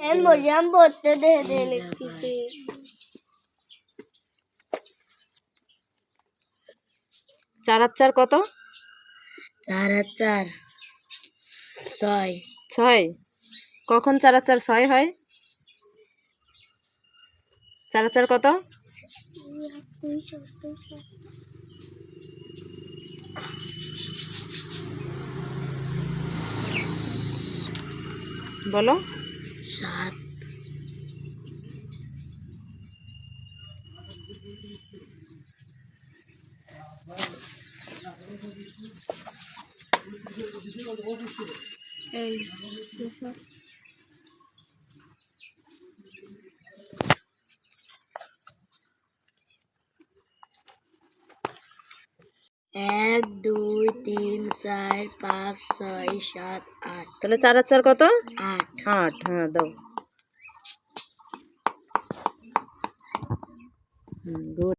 বললাম পড়তে দেখে দেখে লিখতেছি চার আর চার কত? চার আর চার ছয়। ছয় কখন চার আর চার ছয় হয়? চার আর চার কত? বলো। সাত। এই এক দুই তিন চার পাঁচ ছয় সাত আট তাহলে চার আর চার কত আট আট হ্যাঁ দাও হুম গুড